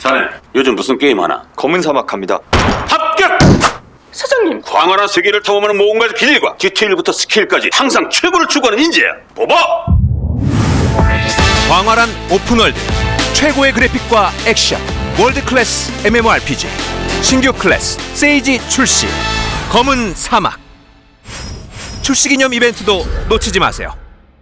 자네 요즘 무슨 게임 하나? 검은 사막 합니다. 합격! 사장님 광활한 세계를 탐험하는 모험가의 비밀과 디테일부터 스킬까지 항상 최고를 추구하는 인재야. 뽑아! 광활한 open world 최고의 그래픽과 액션 world class MMORPG 신규 클래스 세이지 출시 검은 사막 출시 기념 이벤트도 놓치지 마세요.